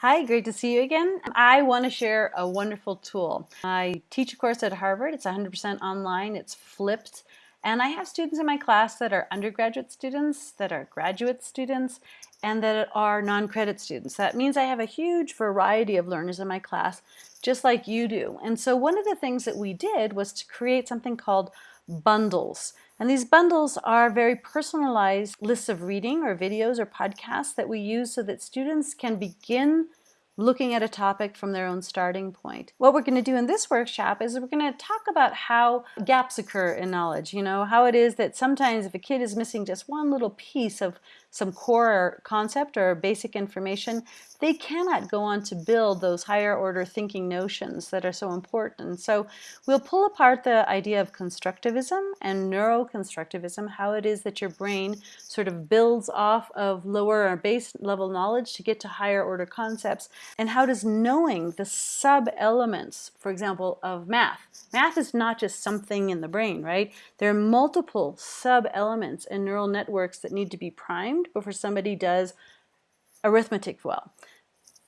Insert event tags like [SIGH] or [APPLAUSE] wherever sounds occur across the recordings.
Hi, great to see you again. I want to share a wonderful tool. I teach a course at Harvard. It's 100% online. It's flipped. And I have students in my class that are undergraduate students, that are graduate students, and that are non-credit students. That means I have a huge variety of learners in my class, just like you do. And so one of the things that we did was to create something called bundles. And these bundles are very personalized lists of reading or videos or podcasts that we use so that students can begin looking at a topic from their own starting point. What we're going to do in this workshop is we're going to talk about how gaps occur in knowledge, you know, how it is that sometimes if a kid is missing just one little piece of some core concept or basic information, they cannot go on to build those higher order thinking notions that are so important. So we'll pull apart the idea of constructivism and neuroconstructivism, how it is that your brain sort of builds off of lower or base level knowledge to get to higher order concepts, and how does knowing the sub-elements, for example, of math. Math is not just something in the brain, right? There are multiple sub-elements and neural networks that need to be primed before somebody does arithmetic well.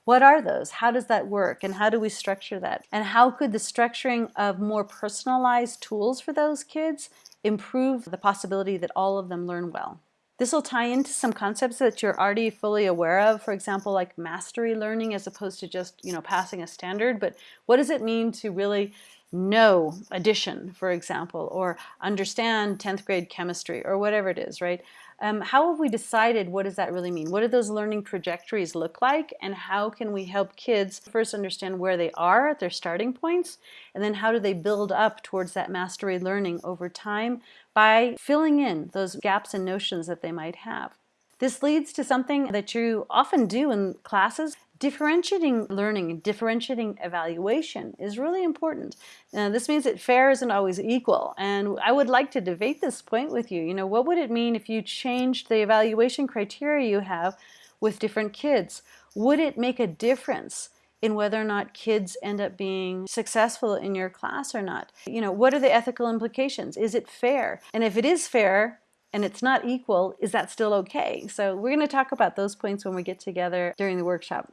What are those? How does that work? And how do we structure that? And how could the structuring of more personalized tools for those kids improve the possibility that all of them learn well? This will tie into some concepts that you're already fully aware of, for example, like mastery learning as opposed to just, you know, passing a standard. But what does it mean to really know addition, for example, or understand 10th grade chemistry or whatever it is, right? Um, how have we decided what does that really mean? What do those learning trajectories look like? And how can we help kids first understand where they are at their starting points? And then how do they build up towards that mastery learning over time by filling in those gaps and notions that they might have? This leads to something that you often do in classes differentiating learning, differentiating evaluation is really important. Now, this means that fair isn't always equal. And I would like to debate this point with you. You know, what would it mean if you changed the evaluation criteria you have with different kids? Would it make a difference in whether or not kids end up being successful in your class or not? You know, what are the ethical implications? Is it fair? And if it is fair, and it's not equal, is that still okay? So we're going to talk about those points when we get together during the workshop.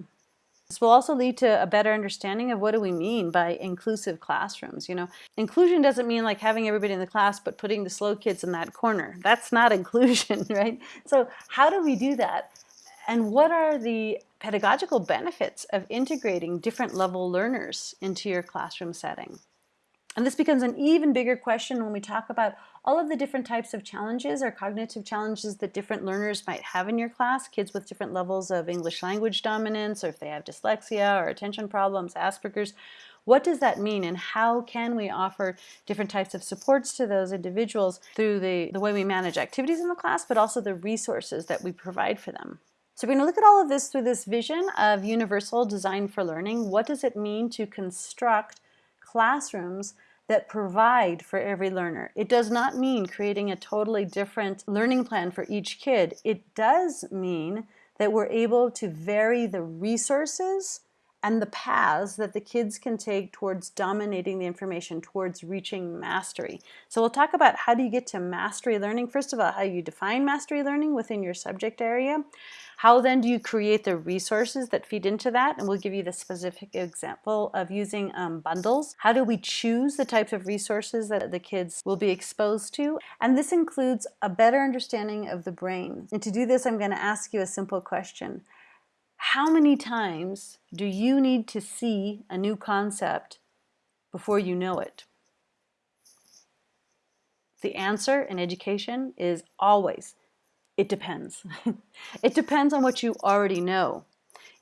This will also lead to a better understanding of what do we mean by inclusive classrooms. You know, inclusion doesn't mean like having everybody in the class but putting the slow kids in that corner. That's not [LAUGHS] inclusion, right? So how do we do that? And what are the pedagogical benefits of integrating different level learners into your classroom setting? And this becomes an even bigger question when we talk about all of the different types of challenges or cognitive challenges that different learners might have in your class, kids with different levels of English language dominance, or if they have dyslexia or attention problems, Asperger's. What does that mean and how can we offer different types of supports to those individuals through the, the way we manage activities in the class, but also the resources that we provide for them? So we're going to look at all of this through this vision of universal design for learning. What does it mean to construct classrooms that provide for every learner. It does not mean creating a totally different learning plan for each kid. It does mean that we're able to vary the resources and the paths that the kids can take towards dominating the information, towards reaching mastery. So we'll talk about how do you get to mastery learning. First of all, how you define mastery learning within your subject area. How then do you create the resources that feed into that? And we'll give you the specific example of using um, bundles. How do we choose the types of resources that the kids will be exposed to? And this includes a better understanding of the brain. And to do this, I'm going to ask you a simple question. How many times do you need to see a new concept before you know it? The answer in education is always, it depends. [LAUGHS] it depends on what you already know.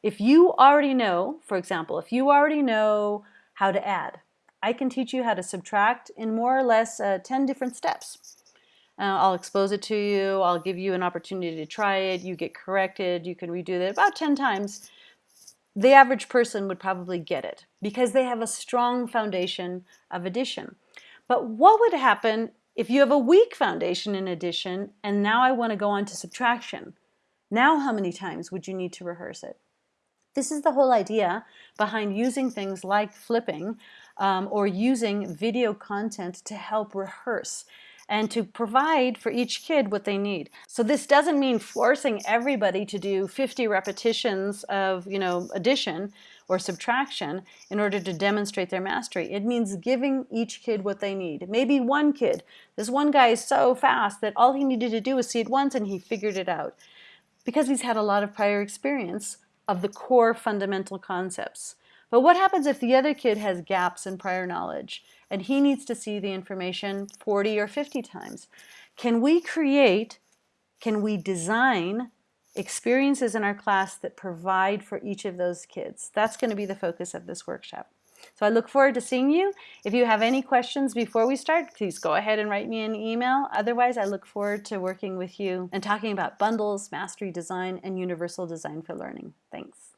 If you already know, for example, if you already know how to add, I can teach you how to subtract in more or less uh, 10 different steps. Uh, I'll expose it to you. I'll give you an opportunity to try it. You get corrected. You can redo it about 10 times. The average person would probably get it because they have a strong foundation of addition. But what would happen if you have a weak foundation in addition and now I want to go on to subtraction? Now how many times would you need to rehearse it? This is the whole idea behind using things like flipping um, or using video content to help rehearse. and to provide for each kid what they need. So this doesn't mean forcing everybody to do 50 repetitions of, you know, addition or subtraction in order to demonstrate their mastery. It means giving each kid what they need. Maybe one kid, this one guy is so fast that all he needed to do was see it once and he figured it out because he's had a lot of prior experience of the core fundamental concepts. But what happens if the other kid has gaps in prior knowledge and he needs to see the information 40 or 50 times? Can we create, can we design experiences in our class that provide for each of those kids? That's going to be the focus of this workshop. So I look forward to seeing you. If you have any questions before we start, please go ahead and write me an email. Otherwise, I look forward to working with you and talking about bundles, mastery design, and universal design for learning. Thanks.